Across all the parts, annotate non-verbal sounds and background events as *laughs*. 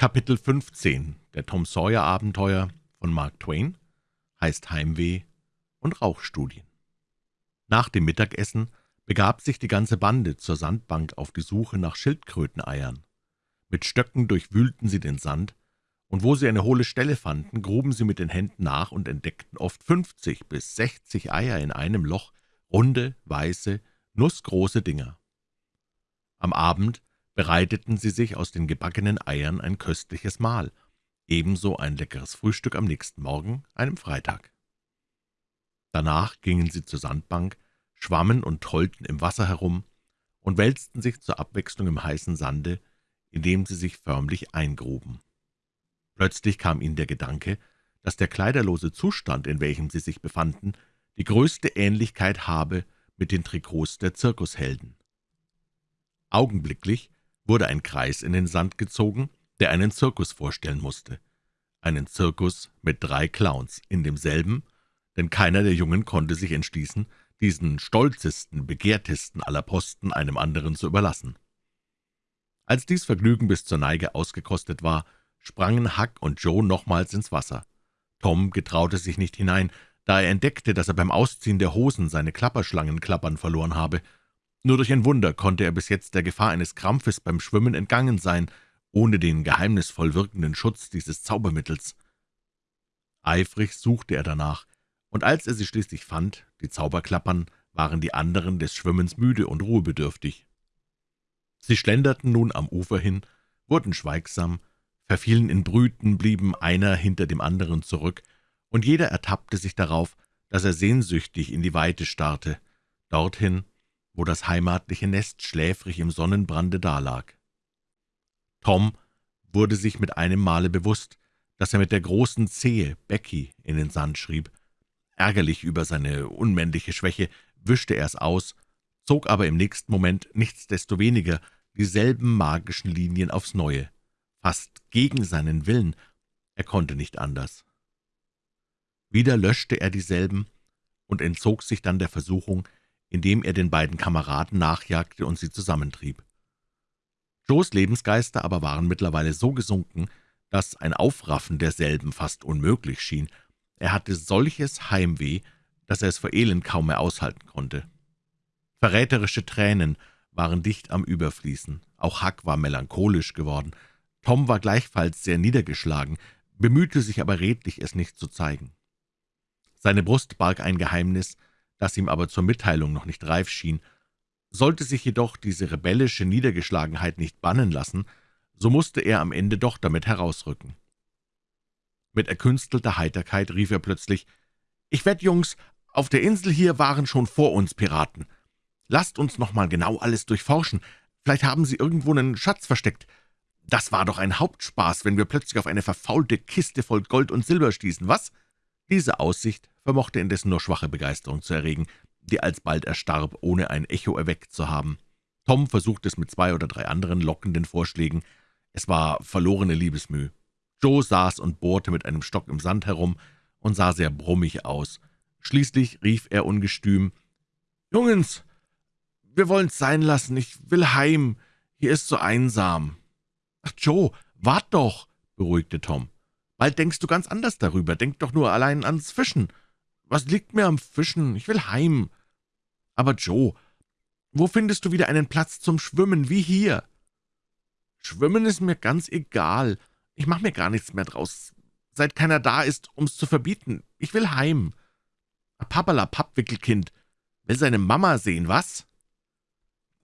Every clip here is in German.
Kapitel 15 der Tom Sawyer Abenteuer von Mark Twain heißt Heimweh und Rauchstudien. Nach dem Mittagessen begab sich die ganze Bande zur Sandbank auf die Suche nach Schildkröteneiern. Mit Stöcken durchwühlten sie den Sand, und wo sie eine hohle Stelle fanden, gruben sie mit den Händen nach und entdeckten oft fünfzig bis sechzig Eier in einem Loch, runde, weiße, nussgroße Dinger. Am Abend bereiteten sie sich aus den gebackenen Eiern ein köstliches Mahl, ebenso ein leckeres Frühstück am nächsten Morgen, einem Freitag. Danach gingen sie zur Sandbank, schwammen und tollten im Wasser herum und wälzten sich zur Abwechslung im heißen Sande, in dem sie sich förmlich eingruben. Plötzlich kam ihnen der Gedanke, dass der kleiderlose Zustand, in welchem sie sich befanden, die größte Ähnlichkeit habe mit den Trikots der Zirkushelden. Augenblicklich wurde ein Kreis in den Sand gezogen, der einen Zirkus vorstellen musste. Einen Zirkus mit drei Clowns in demselben, denn keiner der Jungen konnte sich entschließen, diesen stolzesten, begehrtesten aller Posten einem anderen zu überlassen. Als dies Vergnügen bis zur Neige ausgekostet war, sprangen Huck und Joe nochmals ins Wasser. Tom getraute sich nicht hinein, da er entdeckte, dass er beim Ausziehen der Hosen seine Klapperschlangenklappern verloren habe. Nur durch ein Wunder konnte er bis jetzt der Gefahr eines Krampfes beim Schwimmen entgangen sein, ohne den geheimnisvoll wirkenden Schutz dieses Zaubermittels. Eifrig suchte er danach, und als er sie schließlich fand, die Zauberklappern, waren die anderen des Schwimmens müde und ruhebedürftig. Sie schlenderten nun am Ufer hin, wurden schweigsam, verfielen in Brüten, blieben einer hinter dem anderen zurück, und jeder ertappte sich darauf, dass er sehnsüchtig in die Weite starrte, dorthin, wo das heimatliche Nest schläfrig im Sonnenbrande dalag. Tom wurde sich mit einem Male bewusst, dass er mit der großen Zehe Becky in den Sand schrieb. Ärgerlich über seine unmännliche Schwäche wischte er es aus, zog aber im nächsten Moment nichtsdestoweniger dieselben magischen Linien aufs Neue fast gegen seinen Willen, er konnte nicht anders. Wieder löschte er dieselben und entzog sich dann der Versuchung, indem er den beiden Kameraden nachjagte und sie zusammentrieb. Joes Lebensgeister aber waren mittlerweile so gesunken, dass ein Aufraffen derselben fast unmöglich schien. Er hatte solches Heimweh, dass er es vor Elend kaum mehr aushalten konnte. Verräterische Tränen waren dicht am Überfließen. Auch Huck war melancholisch geworden. Tom war gleichfalls sehr niedergeschlagen, bemühte sich aber redlich, es nicht zu zeigen. Seine Brust barg ein Geheimnis, das ihm aber zur Mitteilung noch nicht reif schien. Sollte sich jedoch diese rebellische Niedergeschlagenheit nicht bannen lassen, so musste er am Ende doch damit herausrücken. Mit erkünstelter Heiterkeit rief er plötzlich, »Ich wett, Jungs, auf der Insel hier waren schon vor uns Piraten. Lasst uns noch mal genau alles durchforschen. Vielleicht haben sie irgendwo einen Schatz versteckt. Das war doch ein Hauptspaß, wenn wir plötzlich auf eine verfaulte Kiste voll Gold und Silber stießen, was?« Diese Aussicht vermochte indessen nur schwache Begeisterung zu erregen, die alsbald erstarb, ohne ein Echo erweckt zu haben. Tom versuchte es mit zwei oder drei anderen lockenden Vorschlägen. Es war verlorene Liebesmüh. Joe saß und bohrte mit einem Stock im Sand herum und sah sehr brummig aus. Schließlich rief er ungestüm, »Jungens, wir wollen's sein lassen, ich will heim, hier ist so einsam.« »Ach, Joe, wart doch«, beruhigte Tom. »Bald denkst du ganz anders darüber. Denk doch nur allein ans Fischen. Was liegt mir am Fischen? Ich will heim.« »Aber Joe, wo findest du wieder einen Platz zum Schwimmen, wie hier?« »Schwimmen ist mir ganz egal. Ich mach mir gar nichts mehr draus, seit keiner da ist, um's zu verbieten. Ich will heim.« »Pappala, Pappwickelkind, will seine Mama sehen, was?«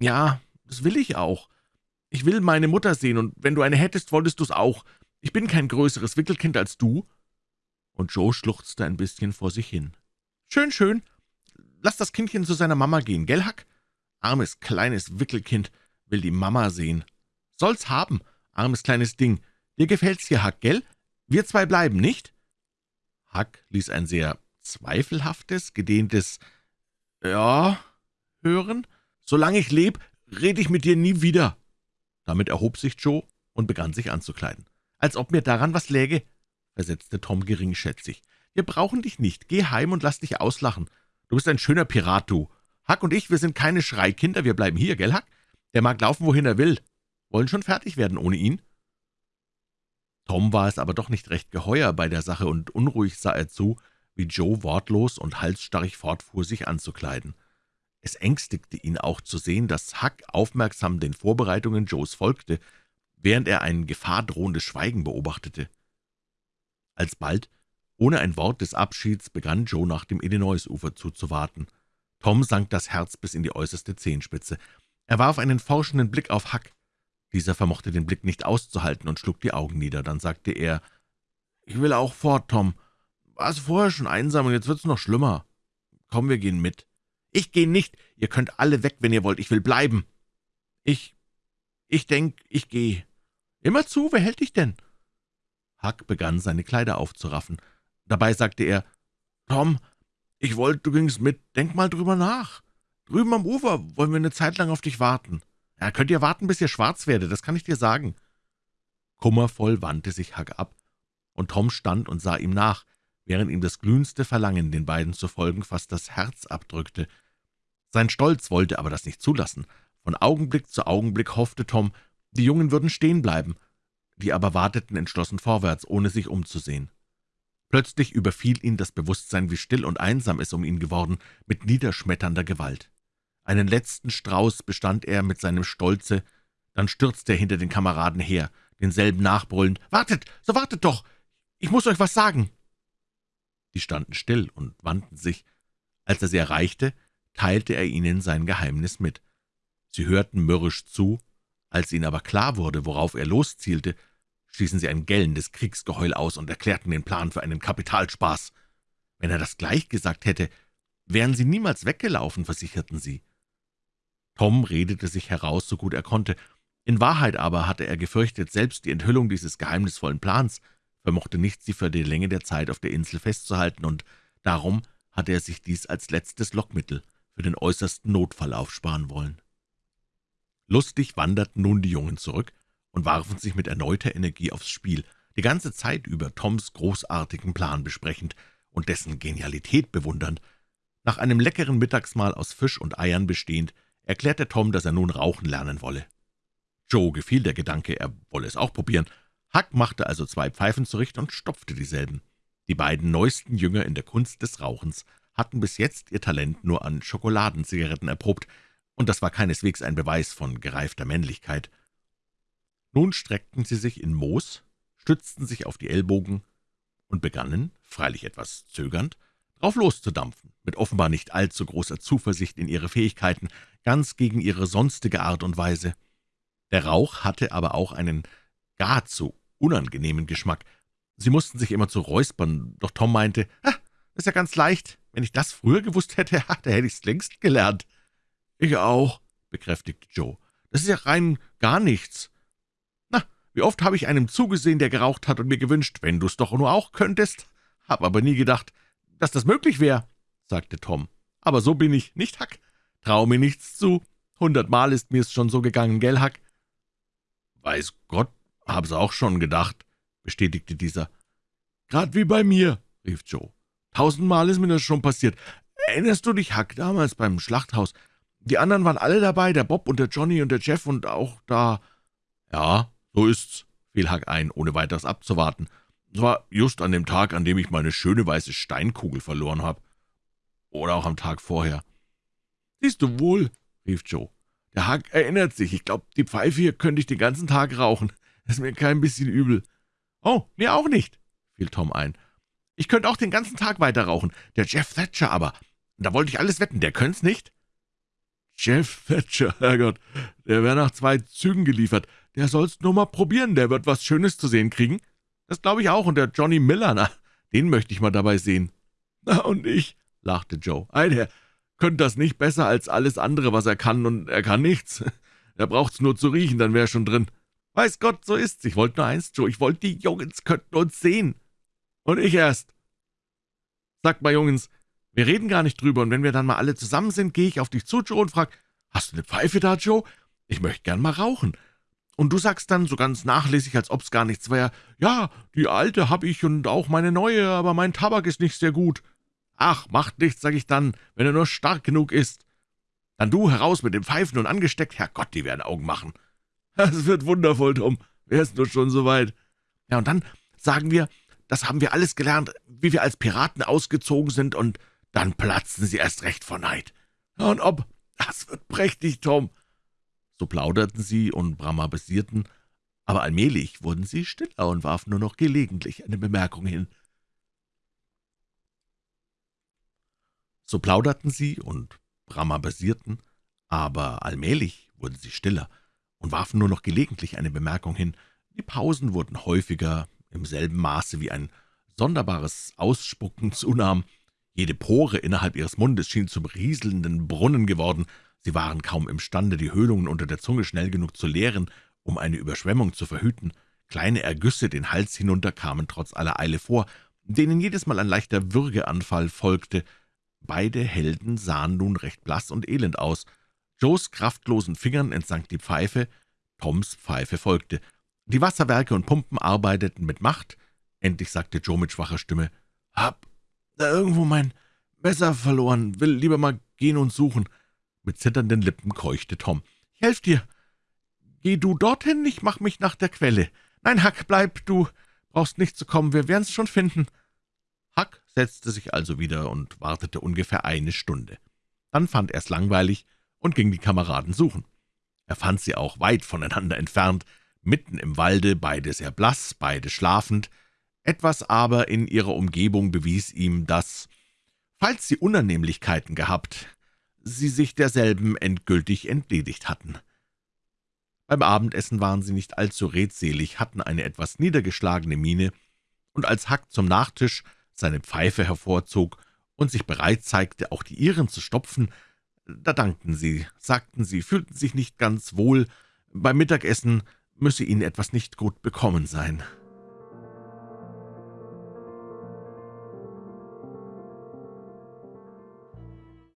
»Ja, das will ich auch. Ich will meine Mutter sehen, und wenn du eine hättest, wolltest du's auch. Ich bin kein größeres Wickelkind als du.« Und Joe schluchzte ein bisschen vor sich hin. »Schön, schön. Lass das Kindchen zu seiner Mama gehen, gell, Hack? Armes, kleines Wickelkind will die Mama sehen. Soll's haben, armes kleines Ding. Dir gefällt's hier, Hack, gell? Wir zwei bleiben, nicht?« Hack ließ ein sehr zweifelhaftes, gedehntes »Ja« hören. »Solange ich leb, rede ich mit dir nie wieder.« damit erhob sich Joe und begann sich anzukleiden. »Als ob mir daran was läge«, versetzte Tom geringschätzig. »Wir brauchen dich nicht. Geh heim und lass dich auslachen. Du bist ein schöner Pirat, du. Huck und ich, wir sind keine Schreikinder, wir bleiben hier, gell, Huck? Der mag laufen, wohin er will. Wollen schon fertig werden ohne ihn?« Tom war es aber doch nicht recht geheuer bei der Sache, und unruhig sah er zu, wie Joe wortlos und halsstarrig fortfuhr, sich anzukleiden. Es ängstigte ihn auch zu sehen, dass Huck aufmerksam den Vorbereitungen Joes folgte, während er ein gefahrdrohendes Schweigen beobachtete. Alsbald, ohne ein Wort des Abschieds, begann Joe nach dem Illinois-Ufer zuzuwarten. Tom sank das Herz bis in die äußerste Zehenspitze. Er warf einen forschenden Blick auf Huck. Dieser vermochte den Blick nicht auszuhalten und schlug die Augen nieder. Dann sagte er, »Ich will auch fort, Tom. War es vorher schon einsam und jetzt wird's noch schlimmer. Komm, wir gehen mit.« »Ich gehe nicht. Ihr könnt alle weg, wenn ihr wollt. Ich will bleiben.« »Ich, ich denk, ich gehe.« »Immer zu, wer hält dich denn?« Huck begann, seine Kleider aufzuraffen. Dabei sagte er, »Tom, ich wollte, du gingst mit. Denk mal drüber nach. Drüben am Ufer wollen wir eine Zeit lang auf dich warten. Ja, könnt ihr warten, bis ihr schwarz werdet, das kann ich dir sagen.« Kummervoll wandte sich Huck ab, und Tom stand und sah ihm nach, während ihm das glühendste Verlangen, den beiden zu folgen, fast das Herz abdrückte. Sein Stolz wollte aber das nicht zulassen. Von Augenblick zu Augenblick hoffte Tom, die Jungen würden stehen bleiben, die aber warteten entschlossen vorwärts, ohne sich umzusehen. Plötzlich überfiel ihn das Bewusstsein, wie still und einsam es um ihn geworden, mit niederschmetternder Gewalt. Einen letzten Strauß bestand er mit seinem Stolze, dann stürzte er hinter den Kameraden her, denselben nachbrüllend, »Wartet, so wartet doch! Ich muss euch was sagen!« Die standen still und wandten sich. Als er sie erreichte, teilte er ihnen sein Geheimnis mit. Sie hörten mürrisch zu, als ihnen aber klar wurde, worauf er loszielte, stießen sie ein gellendes Kriegsgeheul aus und erklärten den Plan für einen Kapitalspaß. Wenn er das gleich gesagt hätte, wären sie niemals weggelaufen, versicherten sie. Tom redete sich heraus, so gut er konnte. In Wahrheit aber hatte er gefürchtet, selbst die Enthüllung dieses geheimnisvollen Plans vermochte nicht, sie für die Länge der Zeit auf der Insel festzuhalten, und darum hatte er sich dies als letztes Lockmittel für den äußersten Notfall aufsparen wollen. Lustig wanderten nun die Jungen zurück, und warfen sich mit erneuter Energie aufs Spiel, die ganze Zeit über Toms großartigen Plan besprechend und dessen Genialität bewundernd. Nach einem leckeren Mittagsmahl aus Fisch und Eiern bestehend, erklärte Tom, dass er nun rauchen lernen wolle. Joe gefiel der Gedanke, er wolle es auch probieren. Huck machte also zwei Pfeifen zurecht und stopfte dieselben. Die beiden neuesten Jünger in der Kunst des Rauchens hatten bis jetzt ihr Talent nur an Schokoladenzigaretten erprobt, und das war keineswegs ein Beweis von gereifter Männlichkeit. Nun streckten sie sich in Moos, stützten sich auf die Ellbogen und begannen, freilich etwas zögernd, drauf loszudampfen, mit offenbar nicht allzu großer Zuversicht in ihre Fähigkeiten, ganz gegen ihre sonstige Art und Weise. Der Rauch hatte aber auch einen geradezu unangenehmen Geschmack. Sie mussten sich immer zu räuspern, doch Tom meinte, »Ah, ist ja ganz leicht. Wenn ich das früher gewusst hätte, *laughs* da hätte ich's längst gelernt.« »Ich auch«, bekräftigte Joe. »Das ist ja rein gar nichts. Wie oft habe ich einem zugesehen, der geraucht hat, und mir gewünscht, wenn du's doch nur auch könntest. Hab aber nie gedacht, dass das möglich wäre«, sagte Tom. »Aber so bin ich, nicht, Hack? Trau mir nichts zu. Hundertmal ist mir's schon so gegangen, gell, Hack?« »Weiß Gott, hab's auch schon gedacht«, bestätigte dieser. »Grad wie bei mir«, rief Joe. »Tausendmal ist mir das schon passiert. Erinnerst du dich, Hack, damals beim Schlachthaus? Die anderen waren alle dabei, der Bob und der Johnny und der Jeff und auch da...« »Ja«, »So ist's«, fiel Huck ein, ohne weiteres abzuwarten. »Es war just an dem Tag, an dem ich meine schöne weiße Steinkugel verloren habe. Oder auch am Tag vorher.« »Siehst du wohl«, rief Joe. »Der Huck erinnert sich. Ich glaube, die Pfeife hier könnte ich den ganzen Tag rauchen. Ist mir kein bisschen übel.« »Oh, mir auch nicht«, fiel Tom ein. »Ich könnte auch den ganzen Tag weiter rauchen. Der Jeff Thatcher aber. Da wollte ich alles wetten, der könnt's nicht.« »Jeff Thatcher, Herrgott, der wäre nach zwei Zügen geliefert. Der soll's nur mal probieren, der wird was Schönes zu sehen kriegen. Das glaube ich auch, und der Johnny Miller, na, den möchte ich mal dabei sehen.« »Na, und ich«, lachte Joe, »ei, der könnte das nicht besser als alles andere, was er kann, und er kann nichts. Er braucht's nur zu riechen, dann wäre er schon drin. Weiß Gott, so ist's. Ich wollte nur eins, Joe, ich wollte, die Jungens könnten uns sehen. Und ich erst. Sagt mal, Jungens, wir reden gar nicht drüber, und wenn wir dann mal alle zusammen sind, gehe ich auf dich zu, Joe, und frag, »Hast du eine Pfeife da, Joe? Ich möchte gern mal rauchen.« und du sagst dann so ganz nachlässig, als ob's gar nichts wäre, »Ja, die alte hab ich und auch meine neue, aber mein Tabak ist nicht sehr gut.« »Ach, macht nichts«, sag ich dann, »wenn er nur stark genug ist.« »Dann du heraus mit dem Pfeifen und angesteckt, Herrgott, die werden Augen machen.« *laughs* »Das wird wundervoll, Tom, wär's nur schon so weit.« Ja, und dann sagen wir, das haben wir alles gelernt, wie wir als Piraten ausgezogen sind, und dann platzen sie erst recht vor Neid. Und ob, das wird prächtig, Tom. So plauderten sie und bramabesierten, aber allmählich wurden sie stiller und warfen nur noch gelegentlich eine Bemerkung hin. So plauderten sie und bramabesierten, aber allmählich wurden sie stiller und warfen nur noch gelegentlich eine Bemerkung hin. Die Pausen wurden häufiger, im selben Maße wie ein sonderbares Ausspucken zunahm. Jede Pore innerhalb ihres Mundes schien zum rieselnden Brunnen geworden. Sie waren kaum imstande, die Höhlungen unter der Zunge schnell genug zu leeren, um eine Überschwemmung zu verhüten. Kleine Ergüsse den Hals hinunter kamen trotz aller Eile vor, denen jedes Mal ein leichter Würgeanfall folgte. Beide Helden sahen nun recht blass und elend aus. Joes kraftlosen Fingern entsank die Pfeife, Toms Pfeife folgte. Die Wasserwerke und Pumpen arbeiteten mit Macht. Endlich sagte Joe mit schwacher Stimme, »Hab da irgendwo mein Messer verloren, will lieber mal gehen und suchen.« Mit zitternden Lippen keuchte Tom. »Ich helf dir. Geh du dorthin, ich mach mich nach der Quelle. Nein, Huck, bleib, du brauchst nicht zu kommen, wir werden's schon finden.« Huck setzte sich also wieder und wartete ungefähr eine Stunde. Dann fand er's langweilig und ging die Kameraden suchen. Er fand sie auch weit voneinander entfernt, mitten im Walde, beide sehr blass, beide schlafend. Etwas aber in ihrer Umgebung bewies ihm, dass, falls sie Unannehmlichkeiten gehabt, sie sich derselben endgültig entledigt hatten. Beim Abendessen waren sie nicht allzu redselig, hatten eine etwas niedergeschlagene Miene, und als Hack zum Nachtisch seine Pfeife hervorzog und sich bereit zeigte, auch die ihren zu stopfen, da dankten sie, sagten sie, fühlten sich nicht ganz wohl, beim Mittagessen müsse ihnen etwas nicht gut bekommen sein.